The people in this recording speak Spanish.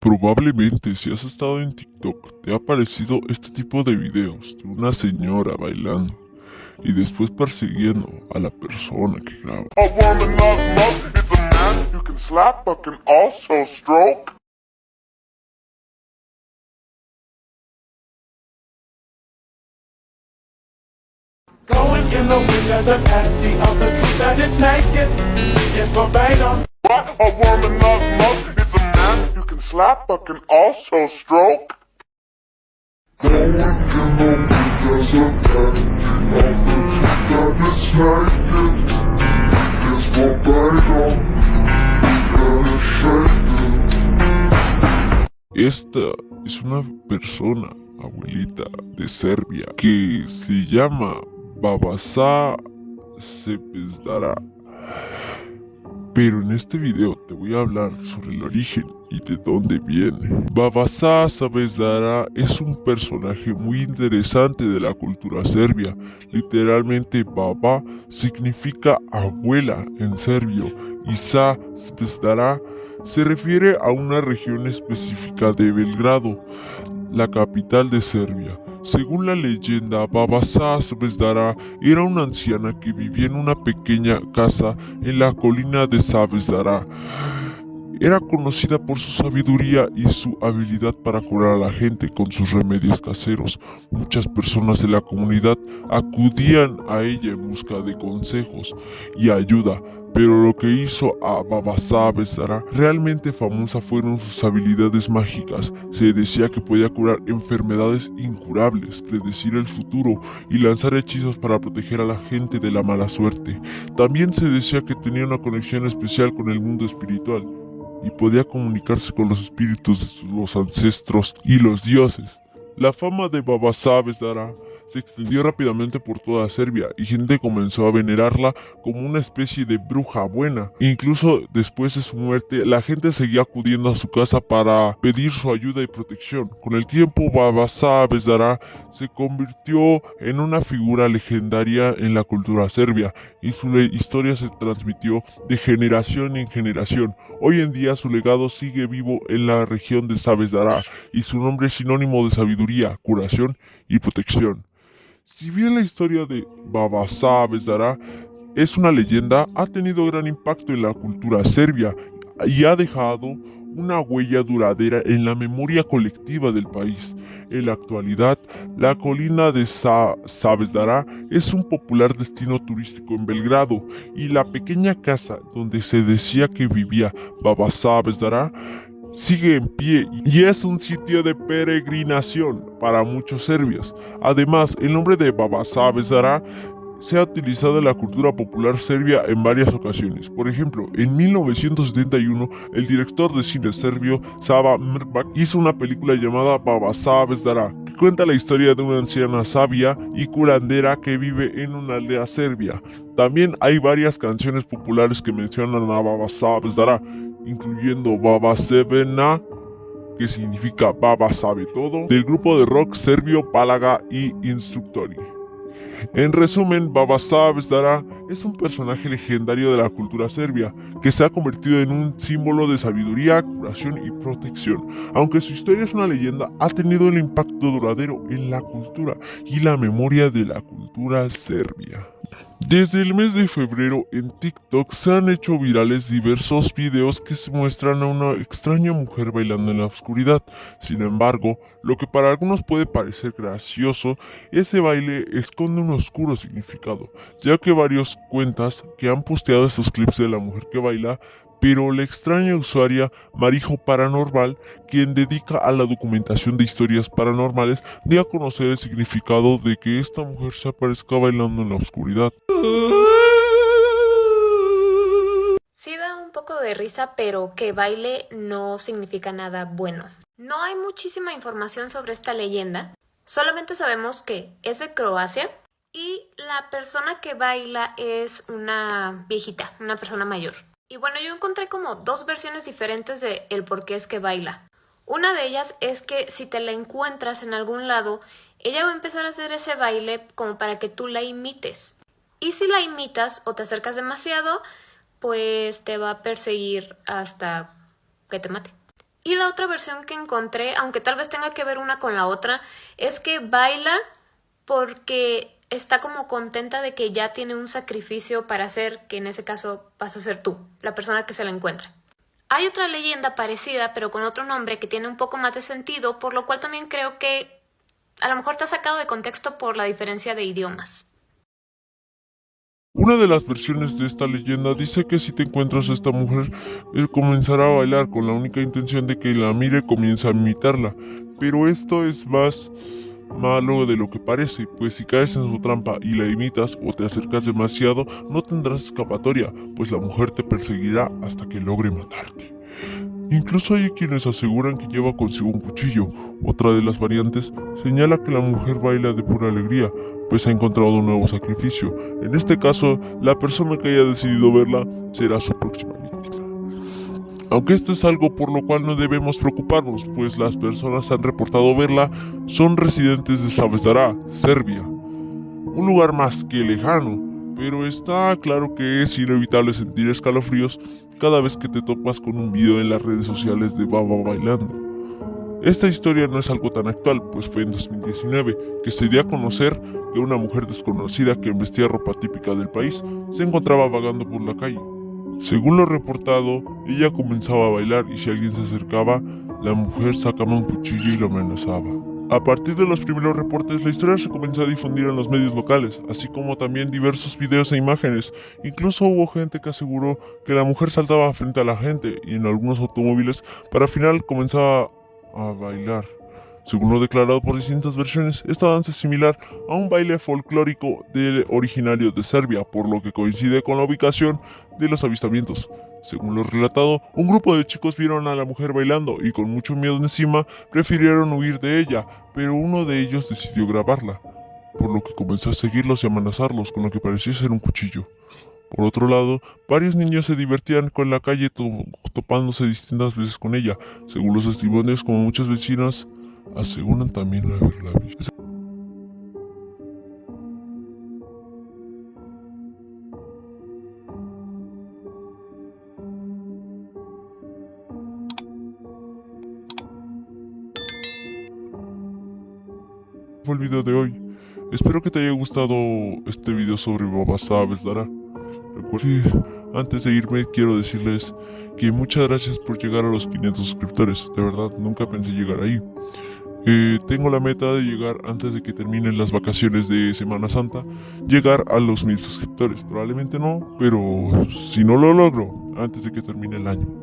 Probablemente si has estado en TikTok te ha aparecido este tipo de videos de una señora bailando y después persiguiendo a la persona que graba. Slap slap can also stroke. Esta es una persona, abuelita, de Serbia, que se llama Babasa Sepesdara. Pero en este video te voy a hablar sobre el origen y de dónde viene. Babasa Sepesdara es un personaje muy interesante de la cultura serbia. Literalmente Baba significa abuela en serbio y Sa Sepesdara se refiere a una región específica de Belgrado, la capital de Serbia. Según la leyenda, Babasa Savesdara era una anciana que vivía en una pequeña casa en la colina de Savesdara. Era conocida por su sabiduría y su habilidad para curar a la gente con sus remedios caseros. Muchas personas de la comunidad acudían a ella en busca de consejos y ayuda, pero lo que hizo a Babasa Besara realmente famosa fueron sus habilidades mágicas. Se decía que podía curar enfermedades incurables, predecir el futuro y lanzar hechizos para proteger a la gente de la mala suerte. También se decía que tenía una conexión especial con el mundo espiritual y podía comunicarse con los espíritus de sus- ancestros y los dioses. La fama de Babasa Besara se extendió rápidamente por toda Serbia y gente comenzó a venerarla como una especie de bruja buena. Incluso después de su muerte, la gente seguía acudiendo a su casa para pedir su ayuda y protección. Con el tiempo, Babasa Besdara se convirtió en una figura legendaria en la cultura serbia y su historia se transmitió de generación en generación. Hoy en día su legado sigue vivo en la región de Sabesdara y su nombre es sinónimo de sabiduría, curación y protección. Si bien la historia de Babasa Besdara es una leyenda, ha tenido gran impacto en la cultura serbia y ha dejado una huella duradera en la memoria colectiva del país. En la actualidad, la colina de Sa es un popular destino turístico en Belgrado y la pequeña casa donde se decía que vivía Babasa Besdara sigue en pie y es un sitio de peregrinación para muchos serbios. Además, el nombre de Babasa Besdara se ha utilizado en la cultura popular serbia en varias ocasiones. Por ejemplo, en 1971, el director de cine serbio Sava Mirbak hizo una película llamada Babasa Besdara, que cuenta la historia de una anciana sabia y curandera que vive en una aldea serbia. También hay varias canciones populares que mencionan a Babasa Besdara, incluyendo Baba Sevena, que significa Baba sabe todo, del grupo de rock serbio Palaga y Instructori. En resumen, Babasa Besdara es un personaje legendario de la cultura serbia que se ha convertido en un símbolo de sabiduría, curación y protección. Aunque su historia es una leyenda, ha tenido un impacto duradero en la cultura y la memoria de la cultura serbia. Desde el mes de febrero en TikTok se han hecho virales diversos videos que se muestran a una extraña mujer bailando en la oscuridad. Sin embargo, lo que para algunos puede parecer gracioso, ese baile esconde un oscuro significado, ya que varios cuentas que han posteado estos clips de la mujer que baila pero la extraña usuaria Marijo Paranormal, quien dedica a la documentación de historias paranormales, dio a conocer el significado de que esta mujer se aparezca bailando en la oscuridad. Sí da un poco de risa, pero que baile no significa nada bueno. No hay muchísima información sobre esta leyenda, solamente sabemos que es de Croacia y la persona que baila es una viejita, una persona mayor. Y bueno, yo encontré como dos versiones diferentes de el por qué es que baila. Una de ellas es que si te la encuentras en algún lado, ella va a empezar a hacer ese baile como para que tú la imites. Y si la imitas o te acercas demasiado, pues te va a perseguir hasta que te mate. Y la otra versión que encontré, aunque tal vez tenga que ver una con la otra, es que baila porque está como contenta de que ya tiene un sacrificio para hacer, que en ese caso vas a ser tú, la persona que se la encuentra. Hay otra leyenda parecida, pero con otro nombre que tiene un poco más de sentido, por lo cual también creo que a lo mejor te ha sacado de contexto por la diferencia de idiomas. Una de las versiones de esta leyenda dice que si te encuentras a esta mujer, él comenzará a bailar con la única intención de que la mire comienza a imitarla. Pero esto es más malo de lo que parece, pues si caes en su trampa y la imitas o te acercas demasiado, no tendrás escapatoria, pues la mujer te perseguirá hasta que logre matarte. Incluso hay quienes aseguran que lleva consigo un cuchillo. Otra de las variantes señala que la mujer baila de pura alegría, pues ha encontrado un nuevo sacrificio. En este caso, la persona que haya decidido verla será su próxima. Aunque esto es algo por lo cual no debemos preocuparnos, pues las personas han reportado verla son residentes de Savesdara, Serbia. Un lugar más que lejano, pero está claro que es inevitable sentir escalofríos cada vez que te topas con un video en las redes sociales de Baba bailando. Esta historia no es algo tan actual, pues fue en 2019 que se dio a conocer que una mujer desconocida que vestía ropa típica del país se encontraba vagando por la calle. Según lo reportado, ella comenzaba a bailar y si alguien se acercaba, la mujer sacaba un cuchillo y lo amenazaba. A partir de los primeros reportes, la historia se comenzó a difundir en los medios locales, así como también diversos videos e imágenes. Incluso hubo gente que aseguró que la mujer saltaba frente a la gente y en algunos automóviles para al final comenzaba a bailar. Según lo declarado por distintas versiones, esta danza es similar a un baile folclórico del originario de Serbia, por lo que coincide con la ubicación de los avistamientos. Según lo relatado, un grupo de chicos vieron a la mujer bailando y con mucho miedo encima prefirieron huir de ella, pero uno de ellos decidió grabarla, por lo que comenzó a seguirlos y amenazarlos con lo que parecía ser un cuchillo. Por otro lado, varios niños se divertían con la calle topándose distintas veces con ella. Según los testimonios, como muchas vecinas aseguran también haberla visto. fue el video de hoy. Espero que te haya gustado este video sobre Baba Sabes Dara. Recuerda, antes de irme quiero decirles que muchas gracias por llegar a los 500 suscriptores. De verdad, nunca pensé llegar ahí. Eh, tengo la meta de llegar antes de que terminen las vacaciones de Semana Santa, llegar a los 1000 suscriptores. Probablemente no, pero si no lo logro antes de que termine el año,